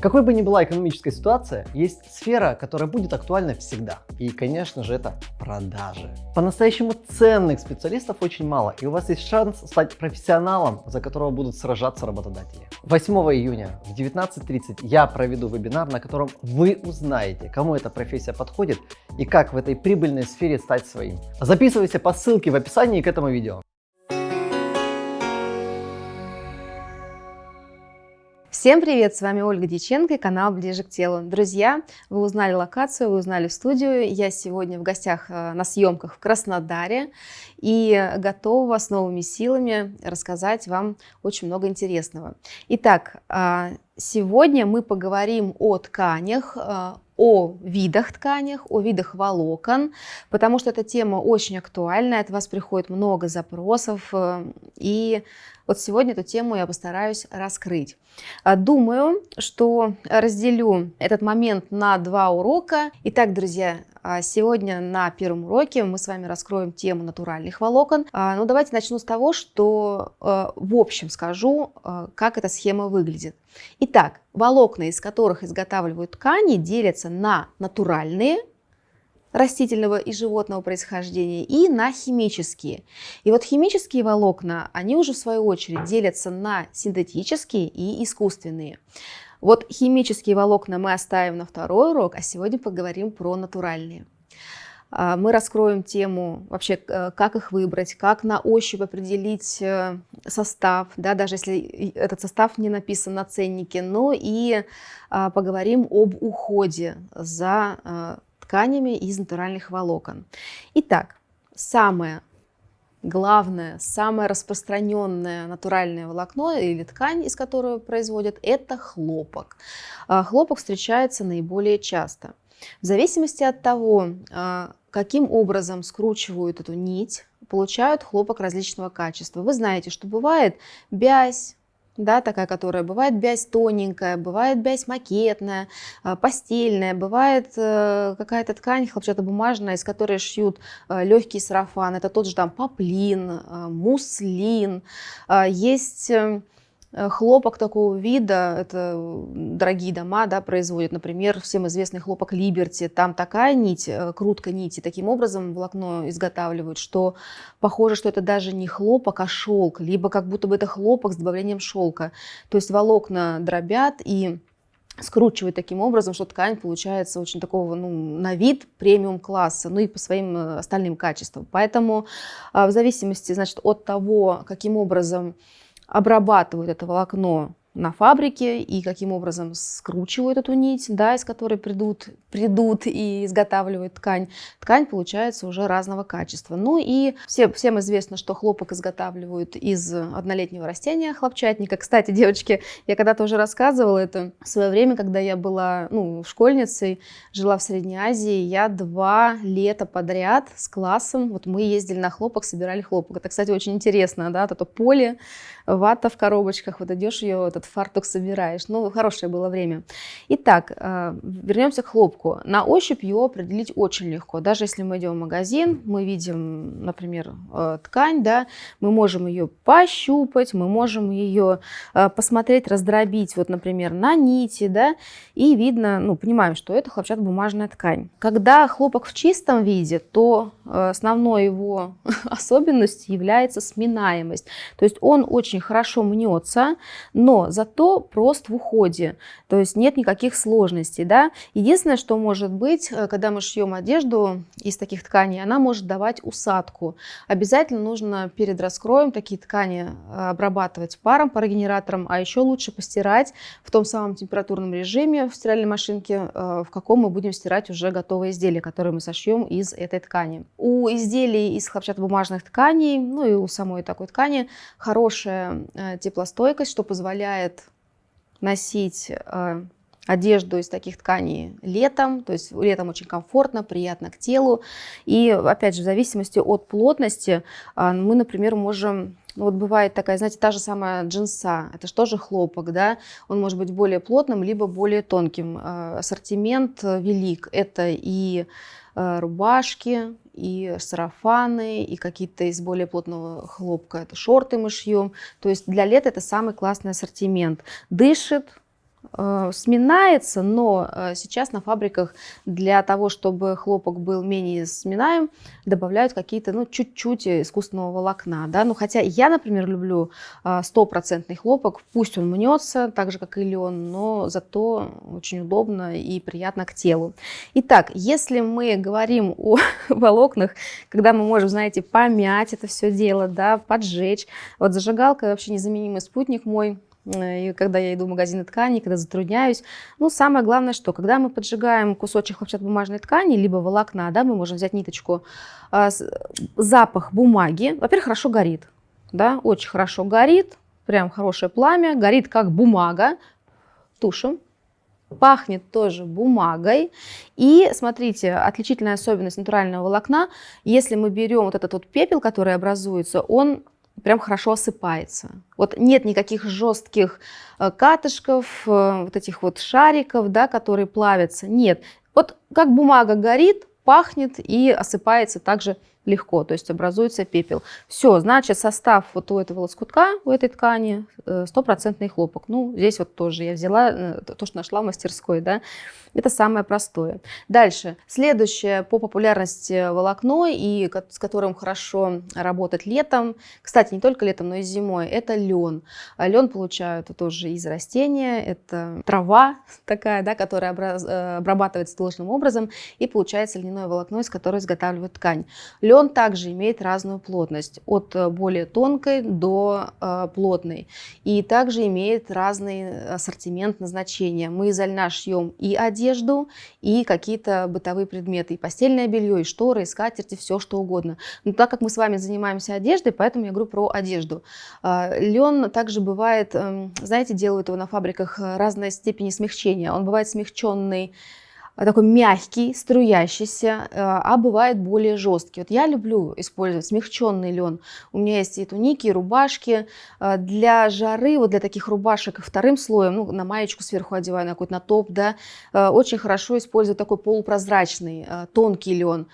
Какой бы ни была экономическая ситуация, есть сфера, которая будет актуальна всегда. И, конечно же, это продажи. По-настоящему ценных специалистов очень мало, и у вас есть шанс стать профессионалом, за которого будут сражаться работодатели. 8 июня в 19.30 я проведу вебинар, на котором вы узнаете, кому эта профессия подходит и как в этой прибыльной сфере стать своим. Записывайся по ссылке в описании к этому видео. Всем привет! С вами Ольга Дьяченко и канал Ближе к телу. Друзья, вы узнали локацию, вы узнали студию. Я сегодня в гостях э, на съемках в Краснодаре и готова с новыми силами рассказать вам очень много интересного. Итак, а, сегодня мы поговорим о тканях, э, о видах тканях, о видах волокон, потому что эта тема очень актуальна, от вас приходит много запросов, э, и вот сегодня эту тему я постараюсь раскрыть. А, думаю, что разделю этот момент на два урока. Итак, друзья, а, сегодня на первом уроке мы с вами раскроем тему натуральных волокон. А, ну, давайте начну с того, что в общем скажу, как эта схема выглядит. Итак, волокна, из которых изготавливают ткани, делятся на натуральные, растительного и животного происхождения и на химические. И вот химические волокна, они уже в свою очередь делятся на синтетические и искусственные. Вот химические волокна мы оставим на второй урок, а сегодня поговорим про натуральные. А, мы раскроем тему вообще, э, как их выбрать, как на ощупь определить э, состав, да, даже если этот состав не написан на ценнике, но и а, поговорим об уходе за а, тканями из натуральных волокон. Итак, самое главное, самое распространенное натуральное волокно или ткань, из которой производят, это хлопок. А, хлопок встречается наиболее часто. В зависимости от того, а, каким образом скручивают эту нить, получают хлопок различного качества. Вы знаете, что бывает бязь, да, такая, которая бывает бязь тоненькая, бывает бязь макетная, а, постельная, бывает э, какая-то ткань хлопчатобумажная, из которой шьют э, легкий сарафан, это тот же там поплин, э, муслин, а, есть Э, хлопок такого вида, это дорогие дома да, производят, например, всем известный хлопок Либерти, там такая нить, э, крутка нити, таким образом волокно изготавливают, что похоже, что это даже не хлопок, а шелк, либо как будто бы это хлопок с добавлением шелка. То есть волокна дробят и скручивают таким образом, что ткань получается очень такого, ну, на вид премиум класса, ну и по своим э, остальным качествам. Поэтому а, в зависимости, значит, от того, каким образом обрабатывают это волокно на фабрике и каким образом скручивают эту нить, да, из которой придут, придут и изготавливают ткань. Ткань получается уже разного качества. Ну и все, всем известно, что хлопок изготавливают из однолетнего растения хлопчатника. Кстати, девочки, я когда-то уже рассказывала это в свое время, когда я была ну, школьницей, жила в Средней Азии, я два лета подряд с классом, вот мы ездили на хлопок, собирали хлопок. Это, кстати, очень интересно, да, это поле, вата в коробочках, вот идешь ее, этот фартук собираешь. Ну, хорошее было время. Итак, э, вернемся к хлопку. На ощупь его определить очень легко. Даже если мы идем в магазин, мы видим, например, э, ткань, да, мы можем ее пощупать, мы можем ее э, посмотреть, раздробить, вот, например, на нити, да, и видно, ну, понимаем, что это хлопчатобумажная ткань. Когда хлопок в чистом виде, то основной его особенностью является сминаемость. То есть он очень хорошо мнется, но зато прост в уходе, то есть нет никаких сложностей. Да? Единственное, что может быть, э, когда мы шьем одежду из таких тканей, она может давать усадку. Обязательно нужно перед раскроем такие ткани э, обрабатывать паром, парогенератором, а еще лучше постирать в том самом температурном режиме в стиральной машинке, э, в каком мы будем стирать уже готовые изделия, которые мы сошьем из этой ткани. У изделий из хлопчатобумажных тканей, ну и у самой такой ткани, хорошая теплостойкость, что позволяет позволяет носить э, одежду из таких тканей летом, то есть летом очень комфортно, приятно к телу. И опять же, в зависимости от плотности, э, мы, например, можем ну, вот бывает такая, знаете, та же самая джинса, это же хлопок, да, он может быть более плотным, либо более тонким. Э, ассортимент велик, это и рубашки, и сарафаны, и какие-то из более плотного хлопка, это шорты мы шьем. То есть для лета это самый классный ассортимент. Дышит, сминается, но э, сейчас на фабриках для того, чтобы хлопок был менее сминаем, добавляют какие-то, ну, чуть-чуть искусственного волокна, да, ну, хотя я, например, люблю э, стопроцентный хлопок, пусть он мнется, так же, как и лен, но зато очень удобно и приятно к телу. Итак, если мы говорим о волокнах, когда мы можем, знаете, помять это все дело, да, поджечь, вот зажигалка вообще незаменимый спутник мой, Э, и когда я иду в магазины ткани, когда затрудняюсь. Ну, самое главное, что когда мы поджигаем кусочек хлопчатобумажной ткани, либо волокна, да, мы можем взять ниточку, а, запах бумаги, во-первых, хорошо горит, да, очень хорошо горит, прям хорошее пламя, горит как бумага, тушим, пахнет тоже бумагой. И смотрите, отличительная особенность натурального волокна, если мы берем вот этот вот пепел, который образуется, он прям хорошо осыпается. Вот нет никаких жестких э, катышков, э, вот этих вот шариков, да, которые плавятся. Нет. Вот как бумага горит, пахнет и осыпается также легко, то есть образуется пепел. Все, значит, состав вот у этого лоскутка, у этой ткани, э, стопроцентный хлопок. Ну, здесь вот тоже я взяла то, что нашла в мастерской, да, это самое простое. Дальше. Следующее по популярности волокно, и с которым хорошо работать летом, кстати, не только летом, но и зимой, это лен. А лен получают тоже из растения, это трава такая, да, которая э, обрабатывается должным образом, и получается льняное волокно, из которого изготавливают ткань. Лен также имеет разную плотность, от э, более тонкой до э, плотной, и также имеет разный ассортимент назначения. Мы из льна шьем и одежду, и какие-то бытовые предметы, и постельное белье, и шторы, и скатерти, все что угодно. Но так как мы с вами занимаемся одеждой, поэтому я говорю про одежду. А, Лен также бывает, эм, знаете, делают его на фабриках э, разной степени смягчения. Он бывает смягченный такой мягкий, струящийся, э, а бывает более жесткий. Вот я люблю использовать смягченный лен. У меня есть и туники, и рубашки. Э, для жары, вот для таких рубашек вторым слоем, ну, на маечку сверху одеваю, на какой-то на топ, да, э, очень хорошо использовать такой полупрозрачный, тонкий лен.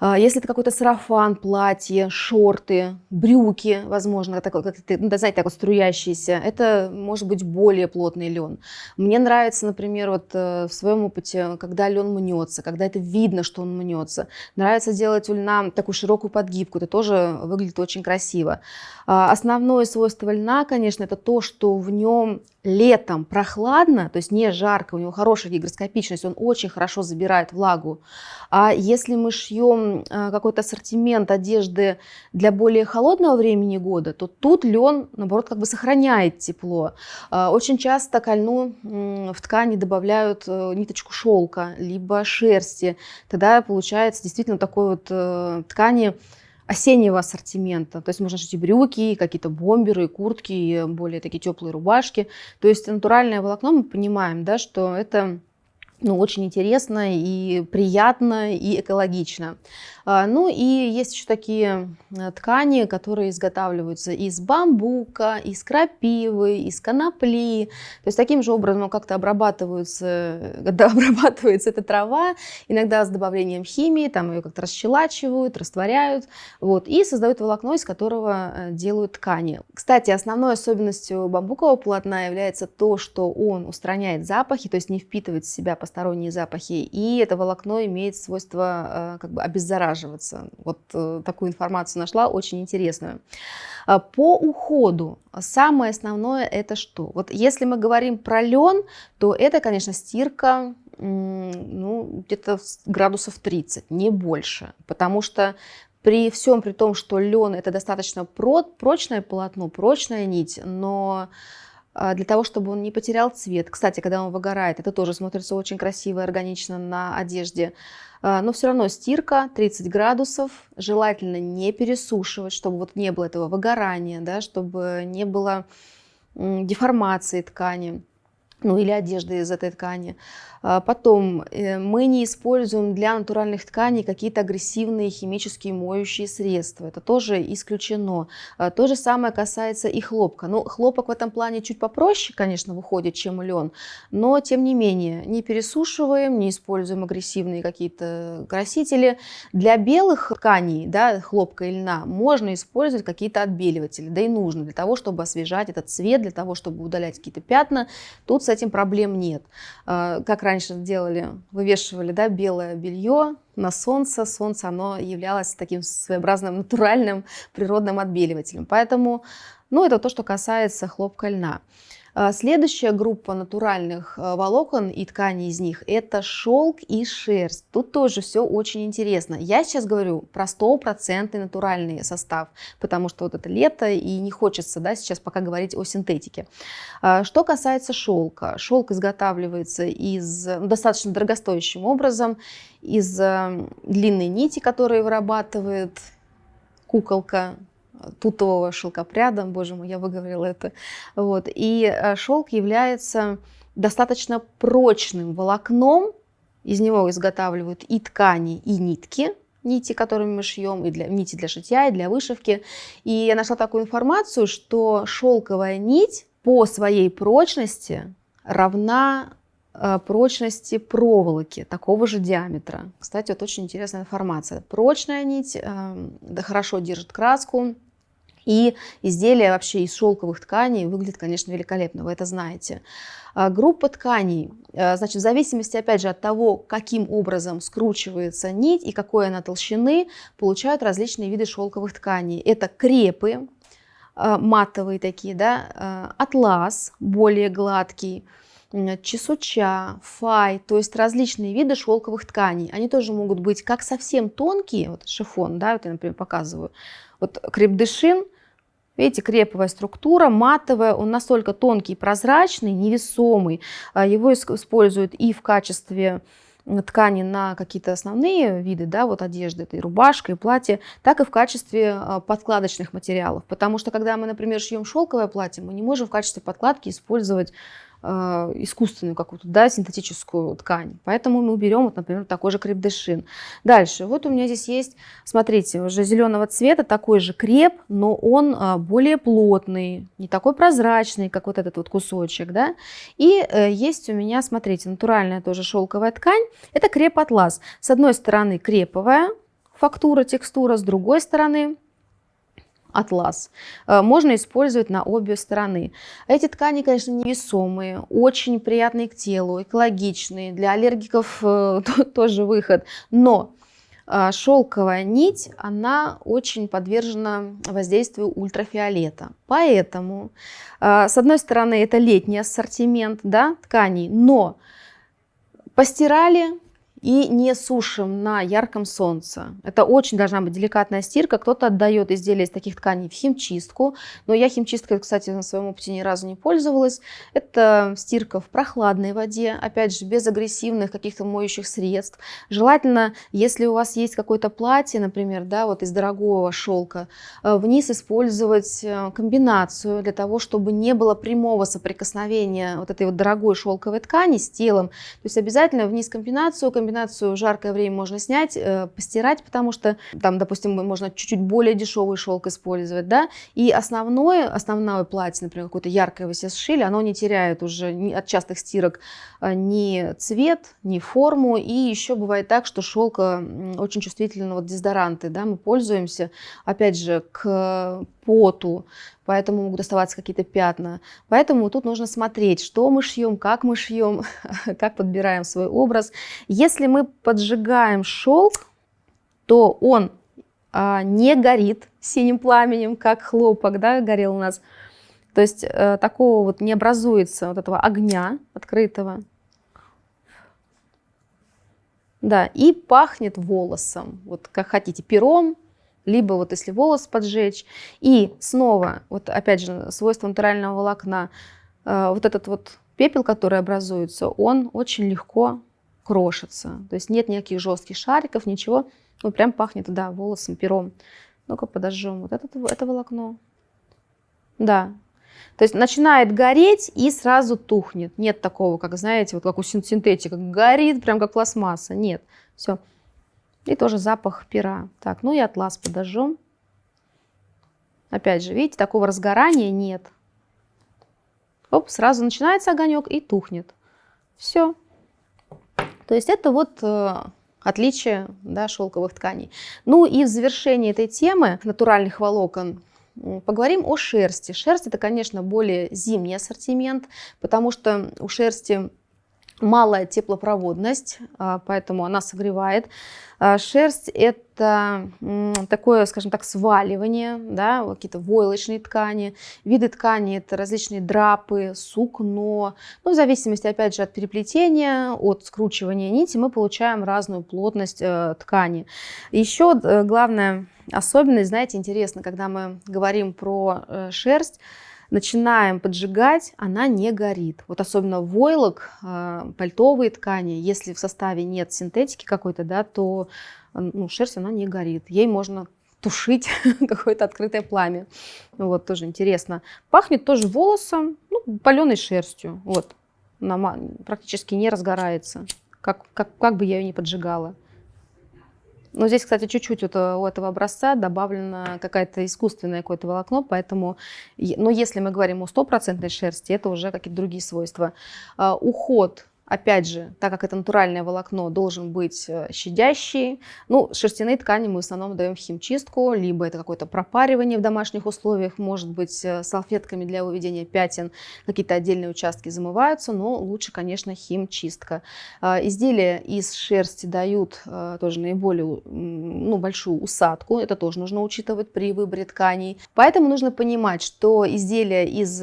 А, если это какой-то сарафан, платье, шорты, брюки, возможно, такой, как ну, знаете, так вот струящиеся, это может быть более плотный лен. Мне нравится, например, вот э, в своем опыте, когда лен мнется, когда это видно, что он мнется. Нравится делать у льна такую широкую подгибку, это тоже выглядит очень красиво. А, основное свойство льна, конечно, это то, что в нем летом прохладно, то есть не жарко, у него хорошая гигроскопичность, он очень хорошо забирает влагу. А если мы шьем а, какой-то ассортимент одежды для более холодного времени года, то тут лен, наоборот, как бы сохраняет тепло. А, очень часто к льну в ткани добавляют э, ниточку шелка, либо шерсти. Тогда получается действительно такой вот э, ткани осеннего ассортимента. То есть можно шить и брюки, какие-то бомберы, и куртки, и более такие теплые рубашки. То есть натуральное волокно мы понимаем, да, что это ну, очень интересно и приятно и экологично. А, ну и есть еще такие э, ткани, которые изготавливаются из бамбука, из крапивы, из конопли. То есть таким же образом как-то обрабатываются, когда обрабатывается эта трава, иногда с добавлением химии, там ее как-то расщелачивают, растворяют, вот, и создают волокно, из которого э, делают ткани. Кстати, основной особенностью бамбукового полотна является то, что он устраняет запахи, то есть не впитывает в себя посторонние запахи, и это волокно имеет свойство э, как бы обеззараживать обеззараживаться. Вот э, такую информацию нашла, очень интересную. А, по уходу самое основное это что? Вот если мы говорим про лен, то это, конечно, стирка ну, где-то градусов 30, не больше. Потому что при всем при том, что лен это достаточно прочное полотно, прочная нить, но для того, чтобы он не потерял цвет. Кстати, когда он выгорает, это тоже смотрится очень красиво и органично на одежде. А, но все равно стирка 30 градусов, желательно не пересушивать, чтобы вот не было этого выгорания, да, чтобы не было деформации ткани ну или одежды из этой ткани. А, потом, э, мы не используем для натуральных тканей какие-то агрессивные химические моющие средства. Это тоже исключено. А, то же самое касается и хлопка. Ну, хлопок в этом плане чуть попроще, конечно, выходит, чем лен, но тем не менее, не пересушиваем, не используем агрессивные какие-то красители. Для белых тканей, да, хлопка и льна, можно использовать какие-то отбеливатели, да и нужно для того, чтобы освежать этот цвет, для того, чтобы удалять какие-то пятна. Тут с этим проблем нет. Э, как раньше делали, вывешивали да, белое белье на солнце. Солнце, оно являлось таким своеобразным натуральным природным отбеливателем. Поэтому, ну, это то, что касается хлопка льна. А, следующая группа натуральных а, волокон и тканей из них – это шелк и шерсть. Тут тоже все очень интересно. Я сейчас говорю про стопроцентный натуральный состав, потому что вот это лето, и не хочется да, сейчас пока говорить о синтетике. А, что касается шелка. Шелк изготавливается из ну, достаточно дорогостоящим образом, из длинной нити, которую вырабатывает куколка тутового шелкопряда, боже мой, я выговорила это. Вот. И э, шелк является достаточно прочным волокном, из него изготавливают и ткани, и нитки, нити, которыми мы шьем, и для, нити для шитья, и для вышивки. И я нашла такую информацию, что шелковая нить по своей прочности равна э, прочности проволоки такого же диаметра. Кстати, вот очень интересная информация. Прочная нить э, да, хорошо держит краску, и изделие вообще из шелковых тканей выглядит, конечно, великолепно, вы это знаете. А, группа тканей, а, значит, в зависимости, опять же, от того, каким образом скручивается нить и какой она толщины, получают различные виды шелковых тканей. Это крепы, а, матовые такие, да, атлас, более гладкий, чесуча, фай, то есть различные виды шелковых тканей. Они тоже могут быть как совсем тонкие, вот шифон, да, вот я, например, показываю. Вот крепдышин – Видите, креповая структура, матовая, он настолько тонкий, прозрачный, невесомый. А, его используют и в качестве ткани на какие-то основные виды, да, вот одежды, это и рубашка, и платье, так и в качестве а, подкладочных материалов. Потому что, когда мы, например, шьем шелковое платье, мы не можем в качестве подкладки использовать искусственную какую-то, да, синтетическую ткань. Поэтому мы берем, вот, например, такой же креп-дешин. Дальше, вот у меня здесь есть, смотрите, уже зеленого цвета, такой же креп, но он а, более плотный, не такой прозрачный, как вот этот вот кусочек, да. И э, есть у меня, смотрите, натуральная тоже шелковая ткань, это креп-атлас. С одной стороны креповая фактура, текстура, с другой стороны атлас. Э, можно использовать на обе стороны. Эти ткани, конечно, невесомые, очень приятные к телу, экологичные. Для аллергиков э, тоже выход. Но э, шелковая нить, она очень подвержена воздействию ультрафиолета. Поэтому, с одной стороны, это летний ассортимент да, тканей, но постирали, и не сушим на ярком солнце. Это очень должна быть деликатная стирка. Кто-то отдает изделия из таких тканей в химчистку, но я химчисткой, кстати, на своем опыте ни разу не пользовалась. Это стирка в прохладной воде, опять же, без агрессивных каких-то моющих средств. Желательно, если у вас есть какое-то платье, например, да, вот из дорогого шелка, э, вниз использовать э, комбинацию для того, чтобы не было прямого соприкосновения вот этой вот дорогой шелковой ткани с телом. То есть обязательно вниз комбинацию, комбинацию комбинацию жаркое время можно снять, э, постирать, потому что там, допустим, можно чуть-чуть более дешевый шелк использовать, да, и основное, основное платье, например, какое-то яркое вы себе сшили, оно не теряет уже от частых стирок э, ни цвет, ни форму, и еще бывает так, что шелк очень чувствительно, вот дезодоранты, да, мы пользуемся, опять же, к поту, поэтому могут оставаться какие-то пятна. Поэтому тут нужно смотреть, что мы шьем, как мы шьем, как подбираем свой образ. Если мы поджигаем шелк, то он а, не горит синим пламенем, как хлопок, да, горел у нас. То есть а, такого вот не образуется вот этого огня открытого. Да, и пахнет волосом, вот как хотите, пером, либо вот если волос поджечь. И снова, вот опять же, свойство натурального волокна, э, вот этот вот пепел, который образуется, он очень легко крошится. То есть нет никаких жестких шариков, ничего. Ну, прям пахнет, да, волосом, пером. Ну-ка подожжем вот это, это волокно. Да. То есть начинает гореть и сразу тухнет. Нет такого, как, знаете, вот как у синтетика, горит прям как пластмасса. Нет. Все. И тоже запах пера. Так, ну и атлас подожжем. Опять же, видите, такого разгорания нет. Оп, сразу начинается огонек и тухнет. Все. То есть это вот э, отличие да, шелковых тканей. Ну и в завершении этой темы натуральных волокон Поговорим о шерсти. Шерсть это, конечно, более зимний ассортимент, потому что у шерсти малая теплопроводность, а, поэтому она согревает. А, шерсть – это такое, скажем так, сваливание, да, какие-то войлочные ткани. Виды ткани – это различные драпы, сукно. Ну, в зависимости, опять же, от переплетения, от скручивания нити мы получаем разную плотность э, ткани. Еще э, главная особенность, знаете, интересно, когда мы говорим про э, шерсть, начинаем поджигать, она не горит. Вот особенно войлок, а, пальтовые ткани, если в составе нет синтетики какой-то, да, то ну, шерсть она не горит. Ей можно тушить какое-то открытое пламя. Вот, тоже интересно. Пахнет тоже волосом, ну, паленой шерстью. Вот, она практически не разгорается, как, как, как бы я ее не поджигала. Но здесь, кстати, чуть-чуть вот у этого образца добавлено какое-то искусственное какое-то волокно, поэтому, но если мы говорим о стопроцентной шерсти, это уже какие-то другие свойства. А, уход Опять же, так как это натуральное волокно, должен быть э, щадящий. Ну, шерстяные ткани мы в основном даем химчистку, либо это какое-то пропаривание в домашних условиях, может быть, э, салфетками для выведения пятен, какие-то отдельные участки замываются, но лучше, конечно, химчистка. А, изделия из шерсти дают э, тоже наиболее ну, большую усадку, это тоже нужно учитывать при выборе тканей. Поэтому нужно понимать, что изделия из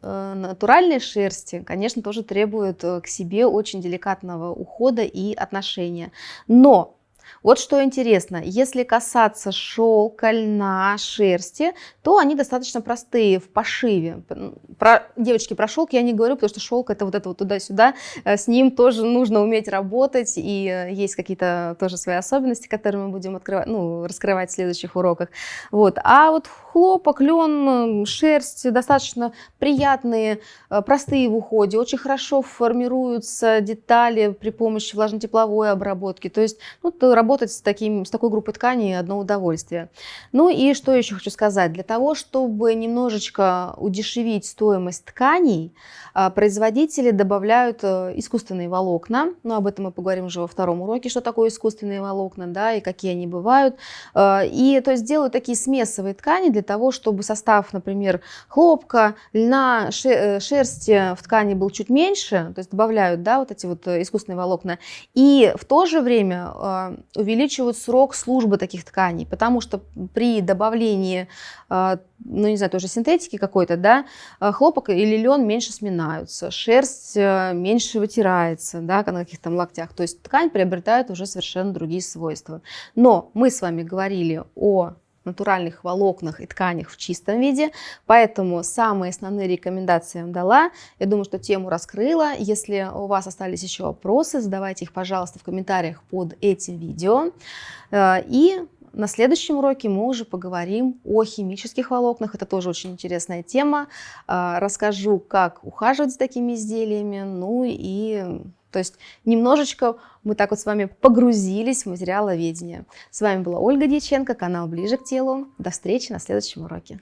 натуральной шерсти, конечно, тоже требуют к себе очень деликатного ухода и отношения. Но вот что интересно, если касаться шелка, льна, шерсти, то они достаточно простые в пошиве. Про, девочки, про шелк я не говорю, потому что шелк это вот это вот туда-сюда, э, с ним тоже нужно уметь работать, и э, есть какие-то тоже свои особенности, которые мы будем открывать, ну, раскрывать в следующих уроках. Вот. А вот хлопок, лен, шерсть достаточно приятные, э, простые в уходе, очень хорошо формируются детали при помощи влажно-тепловой обработки. То есть ну, работать с, таким, с такой группой тканей одно удовольствие. Ну и что еще хочу сказать. Для того, чтобы немножечко удешевить стоимость тканей, а, производители добавляют э, искусственные волокна. Но об этом мы поговорим уже во втором уроке, что такое искусственные волокна, да, и какие они бывают. А, и то есть делают такие смесовые ткани для того, чтобы состав, например, хлопка, льна, э, шерсти в ткани был чуть меньше, то есть добавляют, да, вот эти вот э, искусственные волокна. И в то же время а, увеличивают срок службы таких тканей, потому что при добавлении, а, ну не знаю, тоже синтетики какой-то, да, а, хлопок или лен меньше сминаются, шерсть э, меньше вытирается, да, на каких-то локтях, то есть ткань приобретает уже совершенно другие свойства. Но мы с вами говорили о натуральных волокнах и тканях в чистом виде. Поэтому самые основные рекомендации я вам дала. Я думаю, что тему раскрыла. Если у вас остались еще вопросы, задавайте их, пожалуйста, в комментариях под этим видео. Э, и на следующем уроке мы уже поговорим о химических волокнах. Это тоже очень интересная тема. Э, расскажу, как ухаживать за такими изделиями. Ну и то есть немножечко мы так вот с вами погрузились в материаловедение. С вами была Ольга Дьяченко, канал «Ближе к телу». До встречи на следующем уроке.